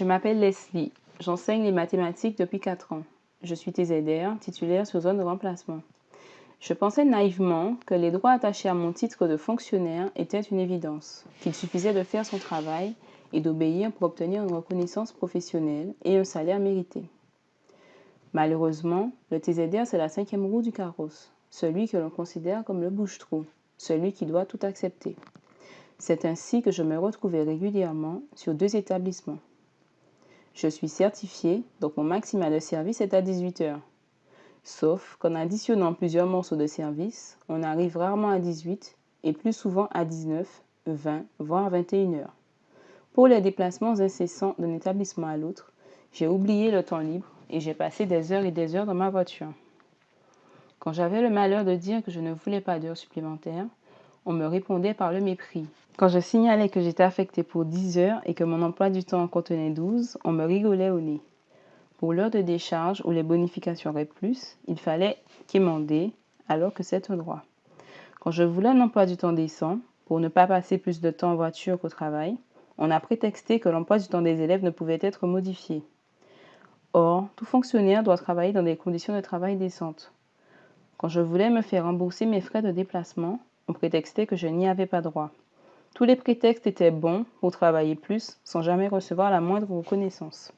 Je m'appelle Leslie. J'enseigne les mathématiques depuis 4 ans. Je suis TZR, titulaire sur zone de remplacement. Je pensais naïvement que les droits attachés à mon titre de fonctionnaire étaient une évidence, qu'il suffisait de faire son travail et d'obéir pour obtenir une reconnaissance professionnelle et un salaire mérité. Malheureusement, le TZR, c'est la cinquième roue du carrosse, celui que l'on considère comme le bouche-trou, celui qui doit tout accepter. C'est ainsi que je me retrouvais régulièrement sur deux établissements. Je suis certifié, donc mon maximal de service est à 18 heures. Sauf qu'en additionnant plusieurs morceaux de service, on arrive rarement à 18 et plus souvent à 19, 20, voire 21 heures. Pour les déplacements incessants d'un établissement à l'autre, j'ai oublié le temps libre et j'ai passé des heures et des heures dans ma voiture. Quand j'avais le malheur de dire que je ne voulais pas d'heures supplémentaires, on me répondait par le mépris. Quand je signalais que j'étais affecté pour 10 heures et que mon emploi du temps contenait 12, on me rigolait au nez. Pour l'heure de décharge où les bonifications auraient plus, il fallait quémander alors que c'est un droit. Quand je voulais un emploi du temps décent, pour ne pas passer plus de temps en voiture qu'au travail, on a prétexté que l'emploi du temps des élèves ne pouvait être modifié. Or, tout fonctionnaire doit travailler dans des conditions de travail décentes. Quand je voulais me faire rembourser mes frais de déplacement, on prétextait que je n'y avais pas droit. Tous les prétextes étaient bons pour travailler plus sans jamais recevoir la moindre reconnaissance.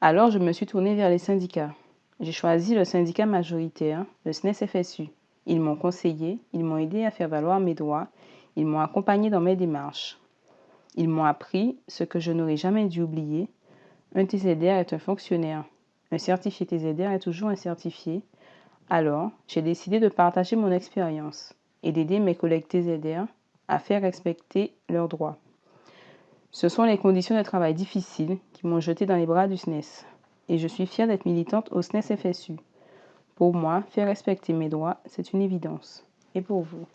Alors je me suis tournée vers les syndicats. J'ai choisi le syndicat majoritaire, le SNES-FSU. Ils m'ont conseillé, ils m'ont aidé à faire valoir mes droits, ils m'ont accompagné dans mes démarches. Ils m'ont appris ce que je n'aurais jamais dû oublier. Un TZR est un fonctionnaire. Un certifié TZR est toujours un certifié. Alors, j'ai décidé de partager mon expérience et d'aider mes collègues TZR à faire respecter leurs droits. Ce sont les conditions de travail difficiles qui m'ont jeté dans les bras du SNES et je suis fière d'être militante au SNES FSU. Pour moi, faire respecter mes droits, c'est une évidence. Et pour vous?